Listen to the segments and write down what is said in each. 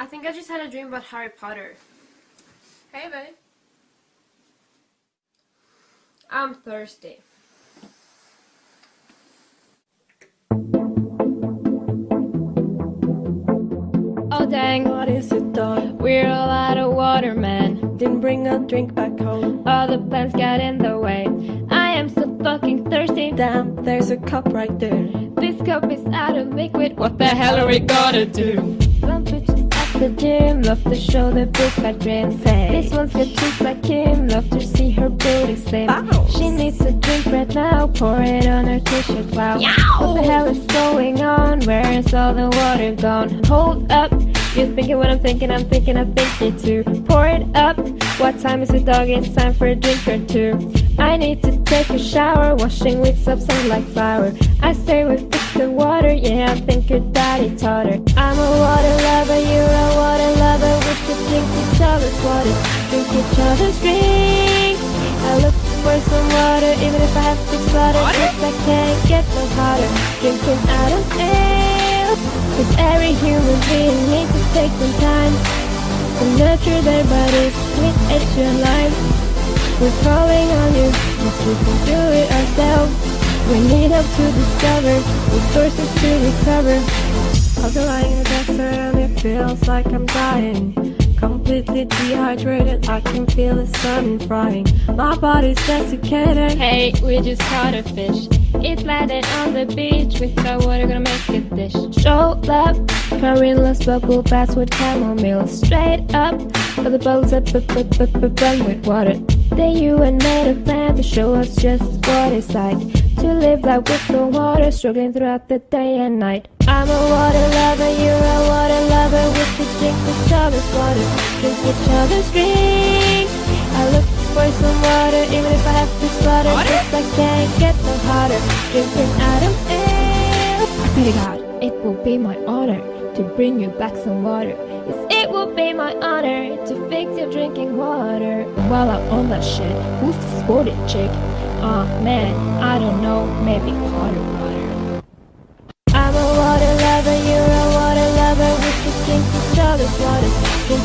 I think I just had a dream about Harry Potter. Hey, babe. I'm thirsty. Oh dang, What is it, dog? we're all out of water, man. Didn't bring a drink back home. All the plans got in the way. I am so fucking thirsty. Damn, there's a cup right there. This cup is out of liquid. What the hell are we gonna do? Some bitches at the gym love to show their big fat dreams. This one's got cheeks like Kim, love to see her booty slim. Bounce. She needs a drink right now, pour it on her t-shirt. Wow, what the hell is going on? Where is all the water gone? Hold up, you're thinking what I'm thinking. I'm thinking I think it too. Pour it up. What time is it, dog? It's time for a drink or two. I need to take a shower, washing with soap sound like flour. I say we fix the water, yeah, I think your daddy taught her. I'm a water lover, you're each water, drink each other's drink. I look for some water, even if I have to slaughter, cause I can't get no hotter. Drinking Adam's ale, cause every human being needs to take some time to nurture their bodies with extra life. We're calling on you, cause we can do it ourselves. We need help to discover resources to recover. I've been lying in the desert and it feels like I'm dying. Completely dehydrated, I can feel the sun frying. My body's desiccated. Hey, we just caught a fish. It landed on the beach. We thought water gonna make a dish. Show up, Carilla's bubble baths with chamomile. Straight up, but the bubbles up, up, up, up, up, run with water. Then you and made a plan to show us just what it's like to live life with no water, struggling throughout the day and night. I'm a water lover, you're a water lover. Drink each other's water, drink each other's drink. I look for some water, even if I have to slaughter, cause I can't get no hotter. Drinking Adam's ale. I pray to God, it will be my honor to bring you back some water. Yes, it will be my honor to fix your drinking water. While I'm on that shit, who's the sporty chick? Aw man, I don't know, maybe Potter Water.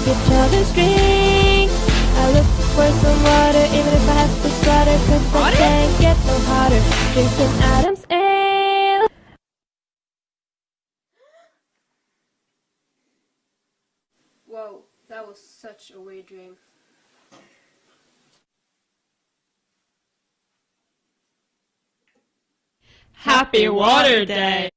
Drink each other's drink. I look for some water, even if I have to slaughter, cause I can't get no hotter. Drinking Adam's ale. Whoa, that was such a weird dream. Happy Water Day!